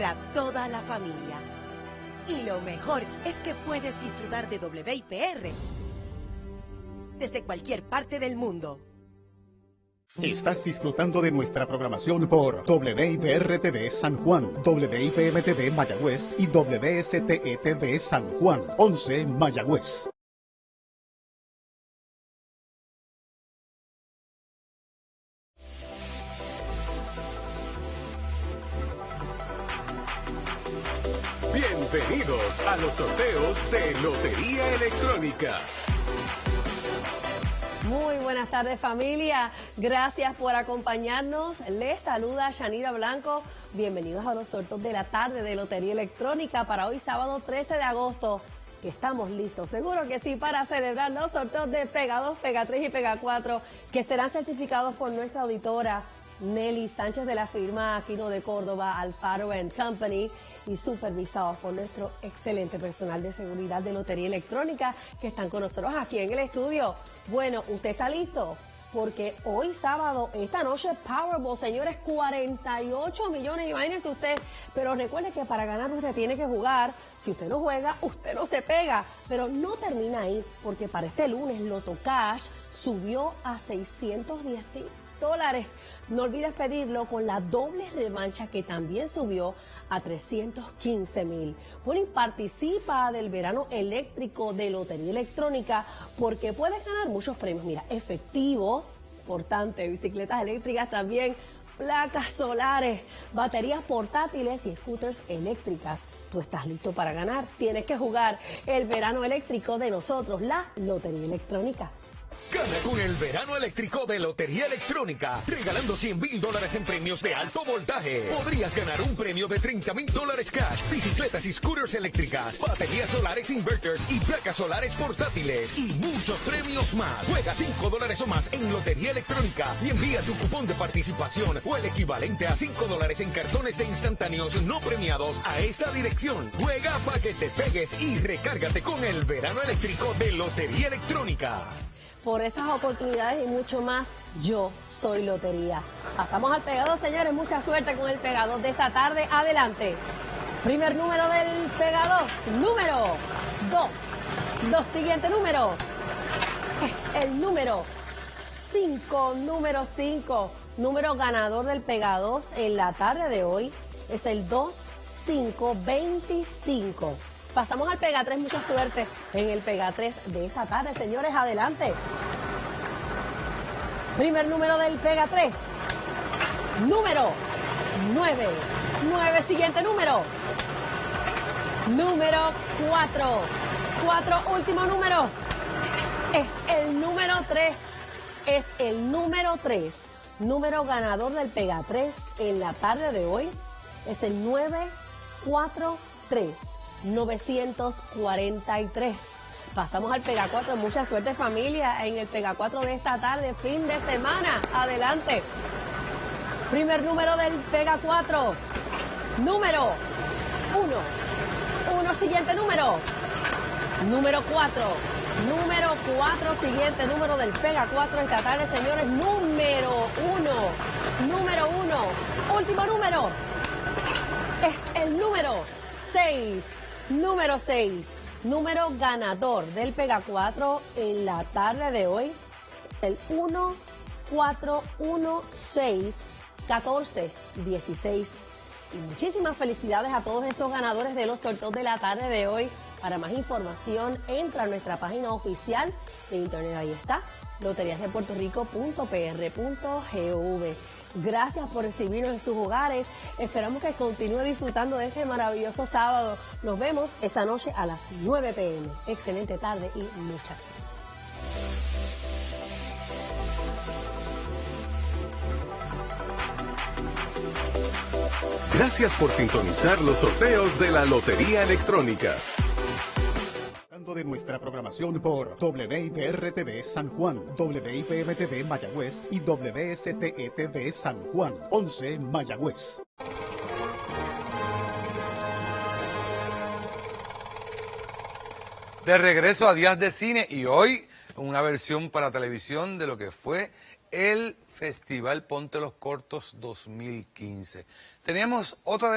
entretener a toda la familia. Y lo mejor es que puedes disfrutar de WIPR desde cualquier parte del mundo. Estás disfrutando de nuestra programación por WIPR-TV San Juan, WIPM-TV Mayagüez y WSTE-TV San Juan, 11 Mayagüez. Bienvenidos a los sorteos de Lotería Electrónica. Muy buenas tardes familia, gracias por acompañarnos. Les saluda Shanira Blanco. Bienvenidos a los sorteos de la tarde de Lotería Electrónica para hoy sábado 13 de agosto. Estamos listos, seguro que sí, para celebrar los sorteos de Pega 2, Pega 3 y Pega 4 que serán certificados por nuestra auditora Nelly Sánchez de la firma Aquino de Córdoba, Alfaro Company y supervisados por nuestro excelente personal de seguridad de Lotería Electrónica que están con nosotros aquí en el estudio. Bueno, ¿usted está listo? Porque hoy sábado, esta noche Powerball, señores, 48 millones, imagínense usted. Pero recuerde que para ganar usted tiene que jugar. Si usted no juega, usted no se pega. Pero no termina ahí, porque para este lunes Loto Cash subió a 610 No olvides pedirlo con la doble revancha que también subió a 315 mil. Bueno, participa del verano eléctrico de Lotería Electrónica porque puedes ganar muchos premios. Mira, efectivo, importante, bicicletas eléctricas también, placas solares, baterías portátiles y scooters eléctricas. Tú estás listo para ganar. Tienes que jugar el verano eléctrico de nosotros, la Lotería Electrónica. Gana con el verano eléctrico de Lotería Electrónica, regalando 100 mil dólares en premios de alto voltaje. Podrías ganar un premio de 30 mil dólares cash, bicicletas y scooters eléctricas, baterías solares inverters y placas solares portátiles y muchos premios más. Juega 5 dólares o más en Lotería Electrónica y envía tu cupón de participación o el equivalente a 5 dólares en cartones de instantáneos no premiados a esta dirección. Juega para que te pegues y recárgate con el verano eléctrico de Lotería Electrónica por esas oportunidades y mucho más. Yo soy Lotería. Pasamos al pegador, señores. Mucha suerte con el pegador de esta tarde. Adelante. Primer número del pegador. Número 2. Dos. Siguiente número. Es el número 5. Número 5. Número ganador del pegador en la tarde de hoy es el 2525. Pasamos al Pega 3, mucha suerte en el Pega 3 de esta tarde. Señores, adelante. Primer número del Pega 3. Número 9. 9, siguiente número. Número 4. 4, último número. Es el número 3. Es el número 3. Número ganador del Pega 3 en la tarde de hoy es el 943. 943. Pasamos al Pega 4. Mucha suerte familia en el Pega 4 de esta tarde, fin de semana. Adelante. Primer número del Pega 4. Número 1. 1, siguiente número. Número 4. Número 4, siguiente número del Pega 4 esta tarde, señores. Número 1. Número 1. Último número. Es el número 6. Número 6, número ganador del Pega 4 en la tarde de hoy, el 1, 4, 1, 6, 14, 16. Y muchísimas felicidades a todos esos ganadores de los sorteos de la tarde de hoy. Para más información, entra a nuestra página oficial de internet. Ahí está, loteriasdepuertorico.pr.gov. Gracias por recibirnos en sus hogares. Esperamos que continúe disfrutando de este maravilloso sábado. Nos vemos esta noche a las 9 pm. Excelente tarde y muchas gracias. Gracias por sintonizar los sorteos de la Lotería Electrónica de nuestra programación por WIPR-TV San Juan, WIPM-TV Mayagüez y WSTE-TV San Juan, 11 Mayagüez. De regreso a Días de Cine y hoy una versión para televisión de lo que fue el Festival Ponte los Cortos 2015. Teníamos otra